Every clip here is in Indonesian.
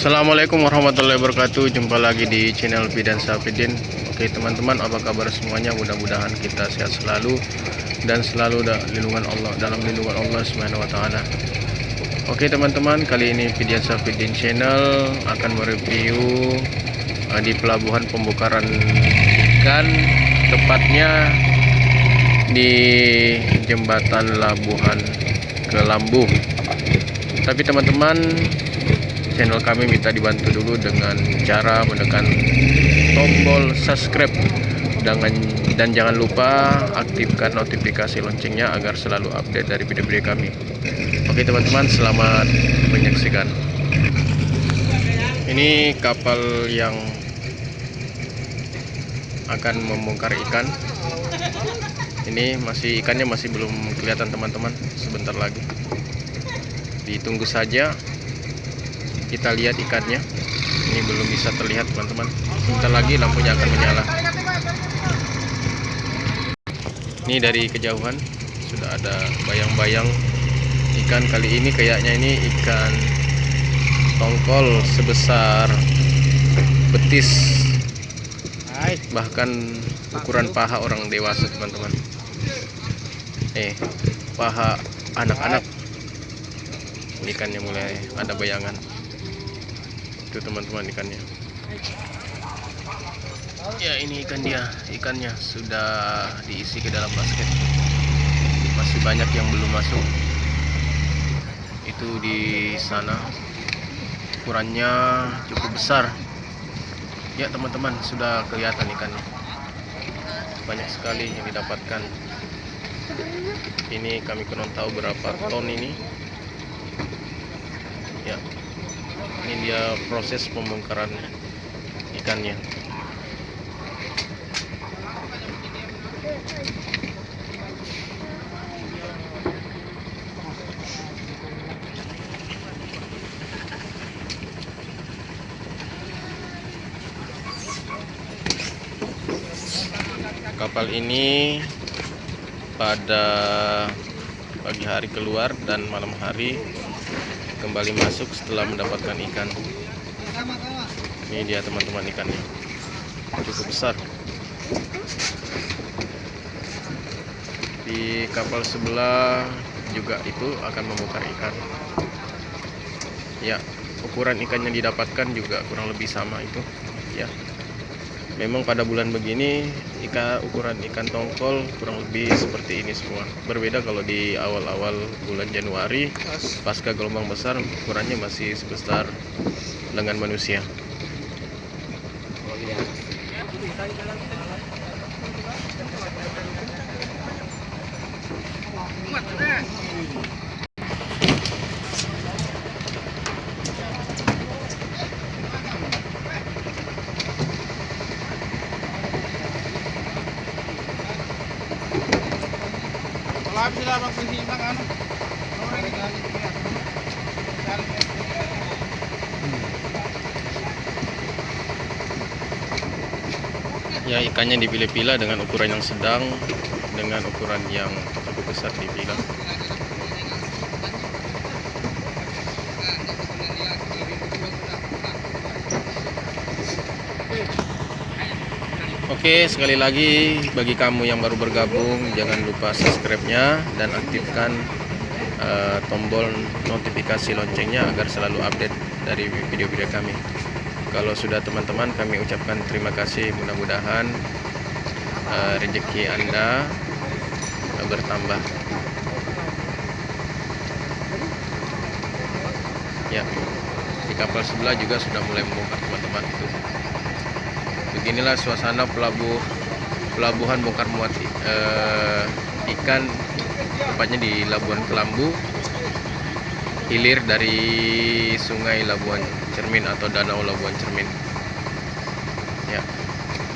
Assalamualaikum warahmatullahi wabarakatuh. Jumpa lagi di channel Bidan Safidin. Oke teman-teman apa kabar semuanya? Mudah-mudahan kita sehat selalu Dan selalu da lindungan Allah Dalam lindungan Allah ta'ala. Oke teman-teman kali ini Bidan Safidin channel Akan mereview uh, Di pelabuhan pembukaran ikan Tepatnya Di jembatan Labuhan Kelambu. Tapi teman-teman channel kami minta dibantu dulu dengan cara menekan tombol subscribe. Dengan dan jangan lupa aktifkan notifikasi loncengnya agar selalu update dari video-video kami. Oke teman-teman selamat menyaksikan. Ini kapal yang akan membongkar ikan. Ini masih ikannya masih belum kelihatan teman-teman. Sebentar lagi. Ditunggu saja kita lihat ikannya. Ini belum bisa terlihat teman-teman. Sebentar lagi lampunya akan menyala. Ini dari kejauhan sudah ada bayang-bayang ikan. Kali ini kayaknya ini ikan tongkol sebesar betis. Bahkan ukuran paha orang dewasa teman-teman. Eh paha anak-anak. Ikannya mulai ada bayangan itu teman-teman ikannya. Ya ini ikan dia. Ikannya sudah diisi ke dalam basket. Masih banyak yang belum masuk. Itu di sana. Ukurannya cukup besar. Ya teman-teman sudah kelihatan ikannya. Banyak sekali yang didapatkan. Ini kami kurang tahu berapa ton ini. Ya ini dia proses pembongkaran ikannya. Kapal ini pada pagi hari keluar dan malam hari kembali masuk setelah mendapatkan ikan. Ini dia teman-teman ikannya. Cukup besar. Di kapal sebelah juga itu akan membongkar ikan. Ya ukuran ikan yang didapatkan juga kurang lebih sama itu. Ya memang pada bulan begini ikan ukuran ikan tongkol kurang lebih seperti ini semua. Berbeda kalau di awal-awal bulan Januari pasca gelombang besar ukurannya masih sebesar lengan manusia Sila ano. ya ikannya dipilah-pilah dengan ukuran yang sedang dengan ukuran yang cukup besar dipilah Oke sekali lagi bagi kamu yang baru bergabung jangan lupa subscribe-nya dan aktifkan uh, tombol notifikasi loncengnya agar selalu update dari video-video kami. Kalau sudah teman-teman kami ucapkan terima kasih. Mudah-mudahan uh, rezeki anda uh, bertambah. Ya di kapal sebelah juga sudah mulai membongkar teman-teman. itu beginilah suasana pelabuh pelabuhan bongkar muat uh, ikan tepatnya di Labuan Kelambu hilir dari sungai Labuan Cermin atau danau Labuan Cermin. Ya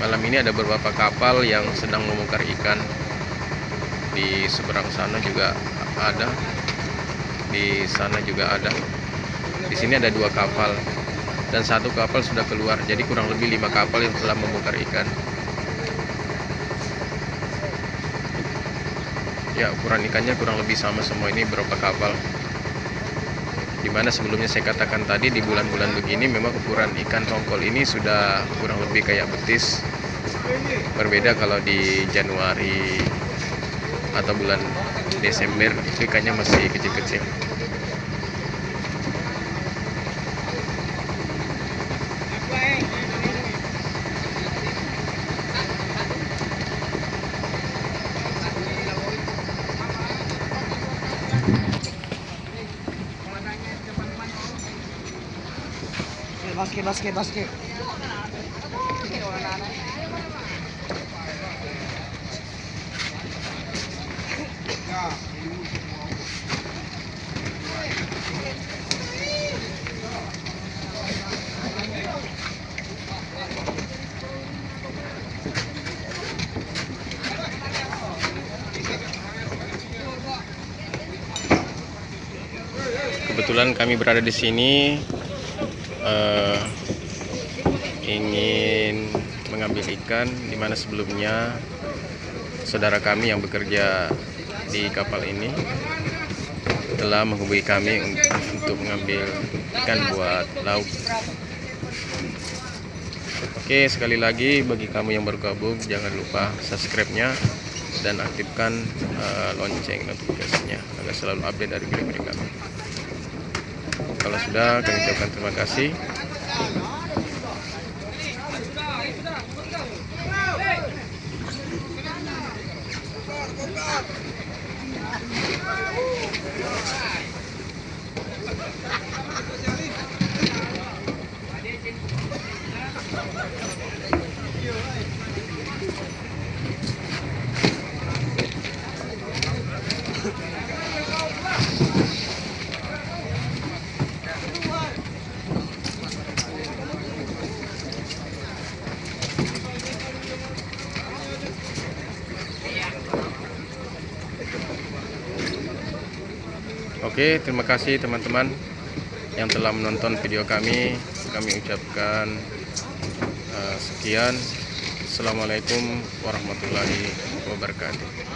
malam ini ada beberapa kapal yang sedang membongkar ikan. Di seberang sana juga ada di sana juga ada. Di sini ada dua kapal dan satu kapal sudah keluar. Jadi kurang lebih lima kapal yang telah membongkar ikan. Ya ukuran ikannya kurang lebih sama semua ini berapa kapal. Di mana sebelumnya saya katakan tadi di bulan-bulan begini memang ukuran ikan tongkol ini sudah kurang lebih kayak betis. Berbeda kalau di Januari atau bulan Desember ikannya masih kecil-kecil Basket, basket, basket. kebetulan kami berada di sini eh, ingin mengambil ikan di mana sebelumnya saudara kami yang bekerja di kapal ini telah menghubungi kami un- untuk mengambil ikan buat lauk. Oke, sekali lagi bagi kamu yang baru gabung jangan lupa subscribe-nya dan aktifkan eh, lonceng notifikasinya agar selalu update dari video-video kami. Kalau sudah, kami ucapkan terima kasih. Oke, terima kasih teman-teman yang telah menonton video kami. Kami ucapkan eh, sekian. Assalamualaikum warahmatullahi wabarakatuh.